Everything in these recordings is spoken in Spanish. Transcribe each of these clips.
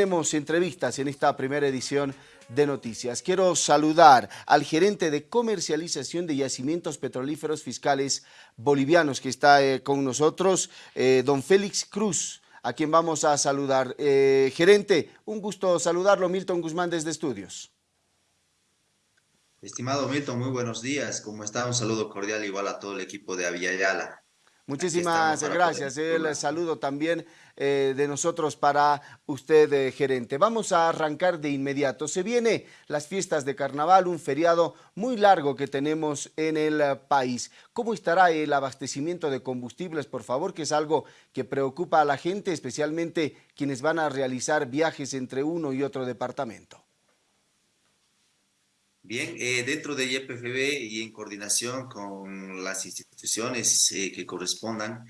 Tenemos entrevistas en esta primera edición de noticias. Quiero saludar al gerente de comercialización de yacimientos petrolíferos fiscales bolivianos que está eh, con nosotros, eh, don Félix Cruz, a quien vamos a saludar. Eh, gerente, un gusto saludarlo, Milton Guzmán desde Estudios. Estimado Milton, muy buenos días. ¿Cómo está? Un saludo cordial igual a todo el equipo de Aviala. Muchísimas gracias. El saludo también eh, de nosotros para usted, eh, gerente. Vamos a arrancar de inmediato. Se viene las fiestas de carnaval, un feriado muy largo que tenemos en el eh, país. ¿Cómo estará el abastecimiento de combustibles, por favor? Que es algo que preocupa a la gente, especialmente quienes van a realizar viajes entre uno y otro departamento. Bien, eh, dentro de YPFB y en coordinación con las instituciones eh, que correspondan,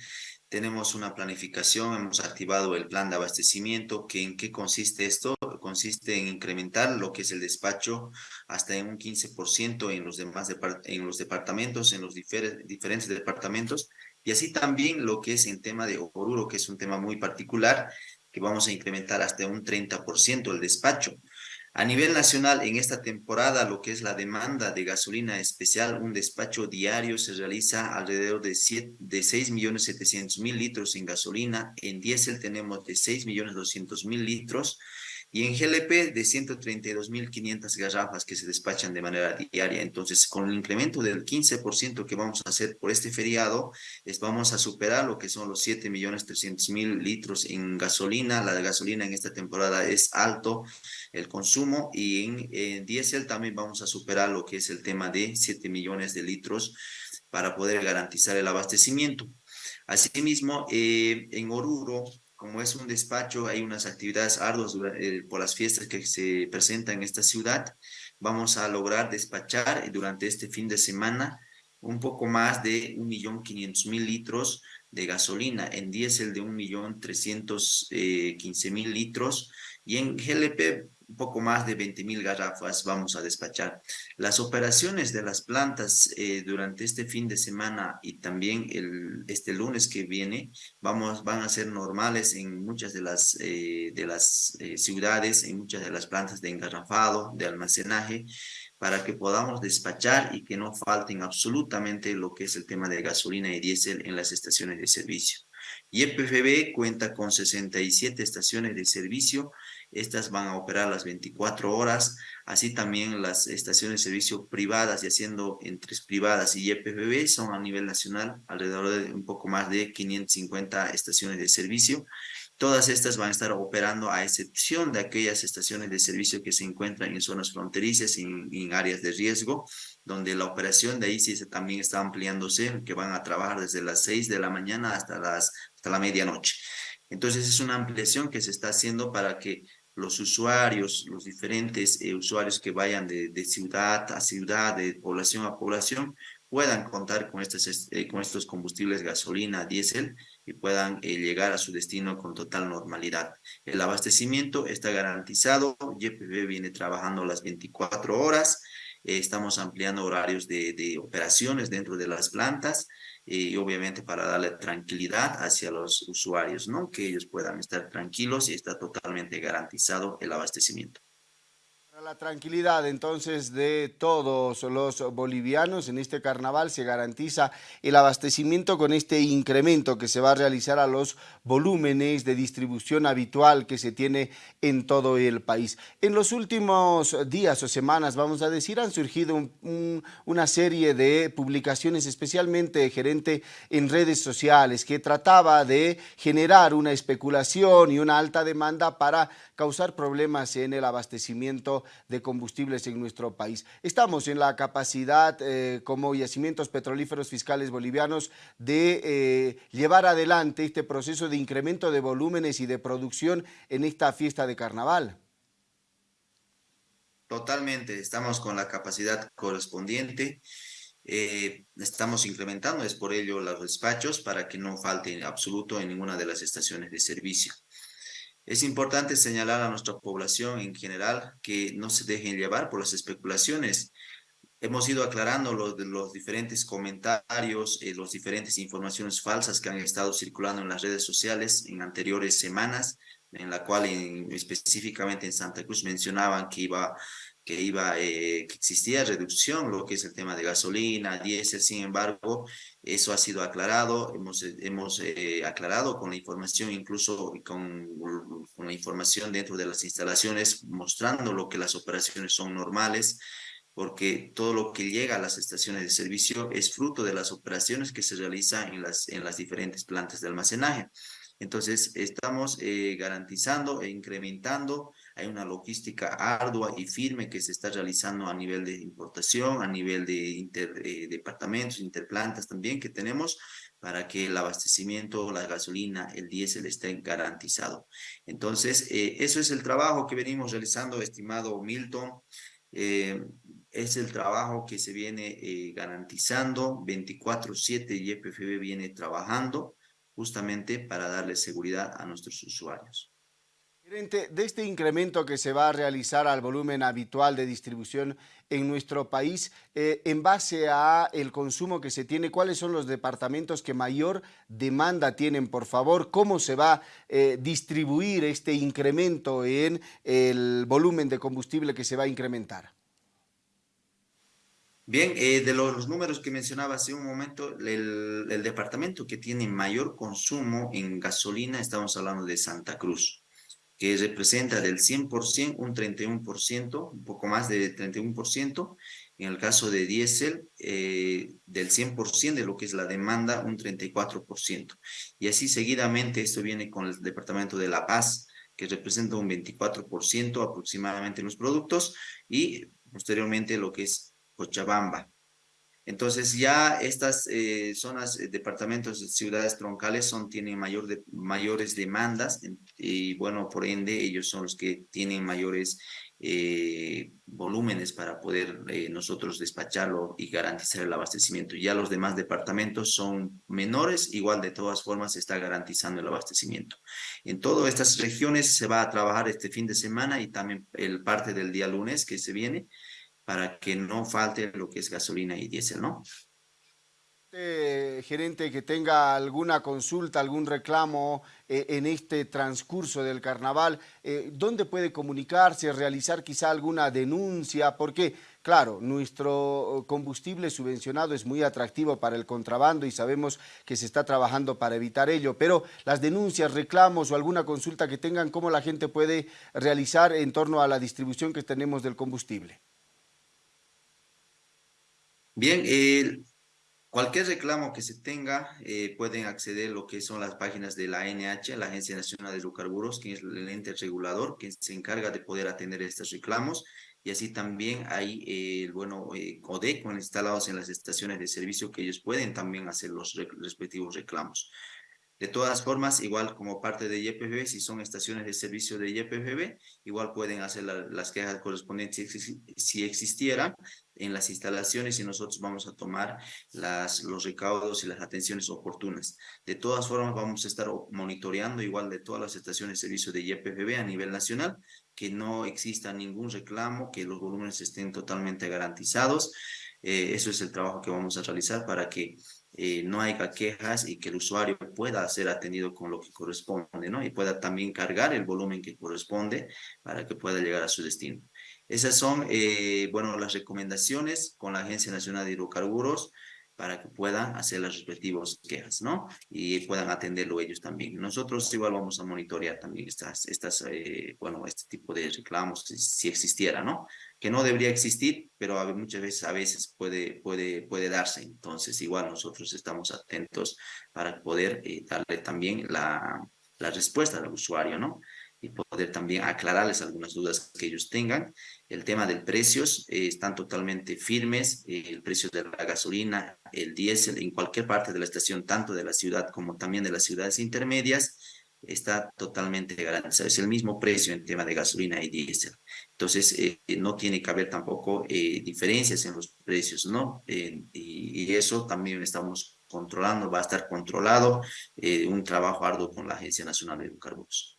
tenemos una planificación, hemos activado el plan de abastecimiento, que ¿en qué consiste esto? Consiste en incrementar lo que es el despacho hasta en un 15% en los demás en los departamentos, en los diferentes departamentos, y así también lo que es en tema de Oruro, que es un tema muy particular, que vamos a incrementar hasta un 30% el despacho. A nivel nacional, en esta temporada, lo que es la demanda de gasolina especial, un despacho diario se realiza alrededor de, 7, de 6.700.000 litros en gasolina. En diésel tenemos de 6.200.000 litros y en GLP de 132.500 garrafas que se despachan de manera diaria. Entonces, con el incremento del 15% que vamos a hacer por este feriado, es, vamos a superar lo que son los 7.300.000 litros en gasolina. La gasolina en esta temporada es alto el consumo y en, en diésel también vamos a superar lo que es el tema de 7 millones de litros para poder garantizar el abastecimiento. Asimismo, eh, en Oruro como es un despacho, hay unas actividades arduas eh, por las fiestas que se presentan en esta ciudad. Vamos a lograr despachar durante este fin de semana un poco más de 1.500.000 litros de gasolina, en diésel de 1.315.000 litros y en GLP un poco más de 20 mil garrafas vamos a despachar. Las operaciones de las plantas eh, durante este fin de semana y también el, este lunes que viene vamos, van a ser normales en muchas de las, eh, de las eh, ciudades, en muchas de las plantas de engarrafado, de almacenaje, para que podamos despachar y que no falten absolutamente lo que es el tema de gasolina y diésel en las estaciones de servicio. Y EPFB cuenta con 67 estaciones de servicio estas van a operar las 24 horas, así también las estaciones de servicio privadas y haciendo entre privadas y YPFB son a nivel nacional alrededor de un poco más de 550 estaciones de servicio. Todas estas van a estar operando a excepción de aquellas estaciones de servicio que se encuentran en zonas fronterizas y en, áreas de riesgo, donde la operación de ahí sí se, también está ampliándose, que van a trabajar desde las 6 de la mañana hasta, las, hasta la medianoche. Entonces es una ampliación que se está haciendo para que los usuarios, los diferentes eh, usuarios que vayan de, ciudad a ciudad, de población a población, puedan contar con estos, eh, con estos combustibles gasolina, diésel y puedan eh, llegar a su destino con total normalidad. El abastecimiento está garantizado, YPB viene trabajando las 24 horas, estamos ampliando horarios de, de operaciones dentro de las plantas, y obviamente para darle tranquilidad hacia los usuarios, ¿no? Que ellos puedan estar tranquilos y está totalmente garantizado el abastecimiento la tranquilidad entonces de todos los bolivianos en este carnaval se garantiza el abastecimiento con este incremento que se va a realizar a los volúmenes de distribución habitual que se tiene en todo el país. En los últimos días o semanas, vamos a decir, han surgido una serie de publicaciones, especialmente gerente en redes sociales, que trataba de generar una especulación y una alta demanda para causar problemas en el abastecimiento de combustibles en nuestro país. Estamos en la capacidad eh, como yacimientos petrolíferos fiscales bolivianos de eh, llevar adelante este proceso de incremento de volúmenes y de producción en esta fiesta de carnaval. Totalmente, estamos con la capacidad correspondiente. Eh, estamos incrementando, es por ello los despachos para que no falte en absoluto en ninguna de las estaciones de servicio. Es importante señalar a nuestra población en general que no se dejen llevar por las especulaciones. Hemos ido aclarando los, los diferentes comentarios, eh, las diferentes informaciones falsas que han estado circulando en las redes sociales en anteriores semanas, en la cual específicamente en Santa Cruz mencionaban que iba que iba, eh, que existía reducción, lo que es el tema de gasolina, diésel, sin embargo, eso ha sido aclarado, hemos, hemos eh, aclarado con la información, incluso con, la información dentro de las instalaciones, mostrando lo que las operaciones son normales, porque todo lo que llega a las estaciones de servicio es fruto de las operaciones que se realizan en las, en las diferentes plantas de almacenaje. Entonces, estamos eh, garantizando e incrementando, hay una logística ardua y firme que se está realizando a nivel de importación, a nivel de inter, eh, departamentos, interplantas también que tenemos para que el abastecimiento, la gasolina, el diésel estén garantizado. Entonces, eh, eso es el trabajo que venimos realizando, estimado Milton. es el trabajo que se viene garantizando, 24-7 YPFB viene trabajando justamente para darle seguridad a nuestros usuarios. De este incremento que se va a realizar al volumen habitual de distribución en nuestro país, eh, en base a el consumo que se tiene, ¿cuáles son los departamentos que mayor demanda tienen, por favor? ¿Cómo se va a eh, distribuir este incremento en el volumen de combustible que se va a incrementar? Bien, eh, de los, números que mencionaba hace un momento, el, departamento que tiene mayor consumo en gasolina, estamos hablando de Santa Cruz, que representa del 100% un 31%, un poco más de 31%. En el caso de diésel, eh, del 100% de lo que es la demanda, un 34%. Y así seguidamente esto viene con el departamento de La Paz, que representa un 24% aproximadamente en los productos, y posteriormente lo que es Cochabamba. Entonces ya estas eh, zonas, eh, departamentos, ciudades troncales son, tienen mayores demandas y bueno, por ende ellos son los que tienen mayores eh, volúmenes para poder nosotros despacharlo y garantizar el abastecimiento. Ya los demás departamentos son menores, igual de todas formas se está garantizando el abastecimiento. En todas estas regiones se va a trabajar este fin de semana y también el parte del día lunes que se viene para que no falte lo que es gasolina y diésel, ¿no? Eh, gerente que tenga alguna consulta, algún reclamo eh, en este transcurso del carnaval, eh, ¿dónde puede comunicarse, realizar quizá alguna denuncia? Porque, claro, nuestro combustible subvencionado es muy atractivo para el contrabando y sabemos que se está trabajando para evitar ello, pero las denuncias, reclamos o alguna consulta que tengan, ¿cómo la gente puede realizar en torno a la distribución que tenemos del combustible? Bien, cualquier reclamo que se tenga, eh, pueden acceder a lo que son las páginas de la ANH, la Agencia Nacional de Hidrocarburos, que es el ente regulador, que se encarga de poder atender estos reclamos, y así también hay, eh, bueno, eh, instalados en las estaciones de servicio que ellos pueden también hacer los respectivos reclamos. De todas formas, igual como parte de YPFB, si son estaciones de servicio de YPFB, igual pueden hacer las quejas correspondientes si, existieran en las instalaciones y nosotros vamos a tomar los recaudos y las atenciones oportunas. De todas formas, vamos a estar monitoreando igual de todas las estaciones de servicio de YPFB a nivel nacional, que no exista ningún reclamo, que los volúmenes estén totalmente garantizados. Eh, eso es el trabajo que vamos a realizar para que eh, no haya quejas y que el usuario pueda ser atendido con lo que corresponde, ¿no? Y pueda también cargar el volumen que corresponde para que pueda llegar a su destino. Esas son, eh, bueno, las recomendaciones con la Agencia Nacional de Hidrocarburos para que puedan hacer las respectivas quejas, ¿no? Y puedan atenderlo ellos también. Nosotros igual vamos a monitorear también estas, estas eh, bueno, este tipo de reclamos si, existiera, ¿no? Que no debería existir, pero muchas veces, a veces puede, puede, puede darse. Entonces, igual nosotros estamos atentos para poder eh, darle también la, la respuesta al usuario, ¿no? Y poder también aclararles algunas dudas que ellos tengan. El tema de precios eh, están totalmente firmes, eh, el precio de la gasolina, el diésel en cualquier parte de la estación, tanto de la ciudad como también de las ciudades intermedias, está totalmente garantizado. Es el mismo precio en tema de gasolina y diésel. Entonces, eh, no tiene que haber tampoco diferencias en los precios, ¿no? Y, y, eso también estamos controlando, va a estar controlado, un trabajo arduo con la Agencia Nacional de Hidrocarburos.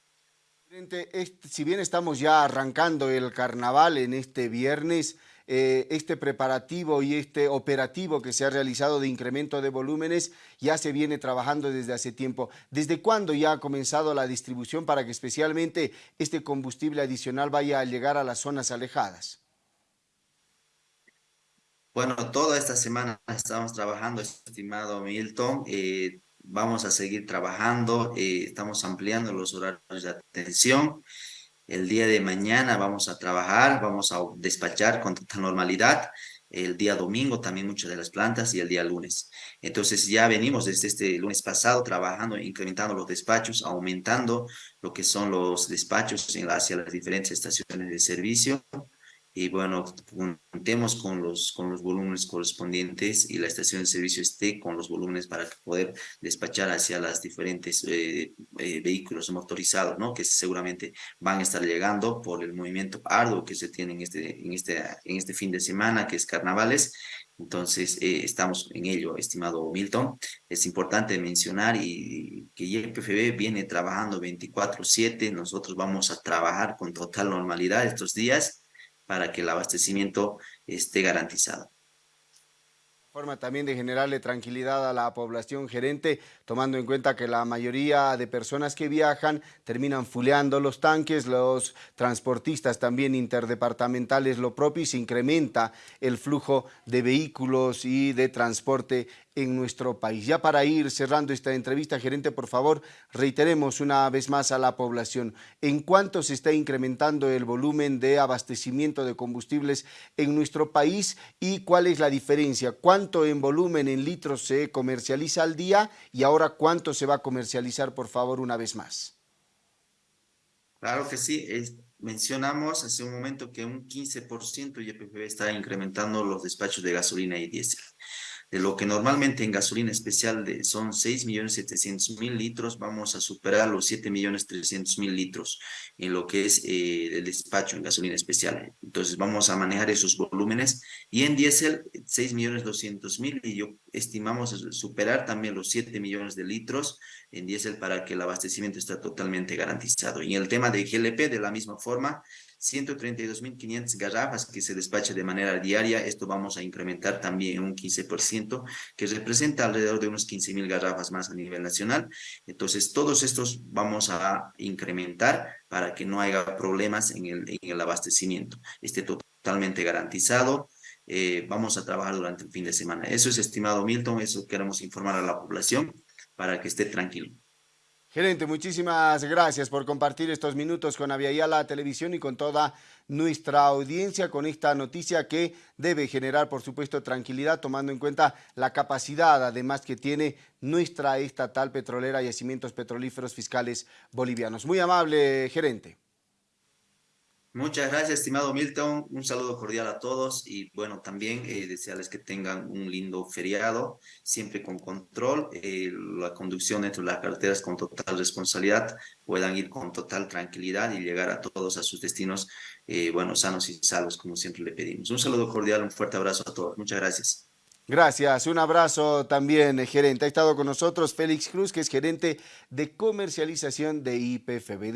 Si bien estamos ya arrancando el carnaval en este viernes, eh, este preparativo y este operativo que se ha realizado de incremento de volúmenes ya se viene trabajando desde hace tiempo. ¿Desde cuándo ya ha comenzado la distribución para que especialmente este combustible adicional vaya a llegar a las zonas alejadas? Bueno, toda esta semana estamos trabajando, estimado Milton. Eh, vamos a seguir trabajando, eh, estamos ampliando los horarios de atención. El día de mañana vamos a trabajar, vamos a despachar con total normalidad. El día domingo también muchas de las plantas y el día lunes. Entonces ya venimos desde este lunes pasado trabajando, incrementando los despachos, aumentando lo que son los despachos hacia las diferentes estaciones de servicio y bueno, contemos con los, con los volúmenes correspondientes y la estación de servicio esté con los volúmenes para poder despachar hacia las diferentes eh, eh, vehículos motorizados, ¿no? Que seguramente van a estar llegando por el movimiento arduo que se tiene en este, en este, en este fin de semana, que es carnavales. Entonces, eh, estamos en ello, estimado Milton. Es importante mencionar y que YPFB viene trabajando 24-7. Nosotros vamos a trabajar con total normalidad estos días para que el abastecimiento esté garantizado. Forma también de generarle tranquilidad a la población gerente, tomando en cuenta que la mayoría de personas que viajan terminan fuleando los tanques, los transportistas también interdepartamentales lo propio y se incrementa el flujo de vehículos y de transporte en nuestro país. Ya para ir cerrando esta entrevista, gerente, por favor, reiteremos una vez más a la población en cuánto se está incrementando el volumen de abastecimiento de combustibles en nuestro país y cuál es la diferencia, cuánto en volumen en litros se comercializa al día y ahora cuánto se va a comercializar, por favor, una vez más. Claro que sí, mencionamos hace un momento que un 15% YPF está incrementando los despachos de gasolina y diésel de lo que normalmente en gasolina especial de, son 6.700.000 litros, vamos a superar los 7.300.000 litros en lo que es eh, el despacho en gasolina especial. Entonces vamos a manejar esos volúmenes y en diésel 6.200.000 y yo estimamos superar también los 7 millones de litros en diésel para que el abastecimiento esté totalmente garantizado. Y en el tema de GLP de la misma forma, 132.500 garrafas que se despacha de manera diaria. Esto vamos a incrementar también un 15%, que representa alrededor de unos 15.000 garrafas más a nivel nacional. Entonces, todos estos vamos a incrementar para que no haya problemas en el, en el abastecimiento. Esté totalmente garantizado. Eh, vamos a trabajar durante el fin de semana. Eso es, estimado Milton, eso queremos informar a la población para que esté tranquilo. Gerente, muchísimas gracias por compartir estos minutos con Aviala Televisión y con toda nuestra audiencia con esta noticia que debe generar, por supuesto, tranquilidad, tomando en cuenta la capacidad, además, que tiene nuestra estatal petrolera yacimientos petrolíferos fiscales bolivianos. Muy amable, gerente. Muchas gracias, estimado Milton. Un saludo cordial a todos y bueno, también eh, desearles que tengan un lindo feriado, siempre con control, eh, la conducción dentro de las carreteras con total responsabilidad, puedan ir con total tranquilidad y llegar a todos a sus destinos, eh, bueno, sanos y salvos, como siempre le pedimos. Un saludo cordial, un fuerte abrazo a todos. Muchas gracias. Gracias, un abrazo también, gerente. Ha estado con nosotros Félix Cruz, que es gerente de comercialización de IPFB.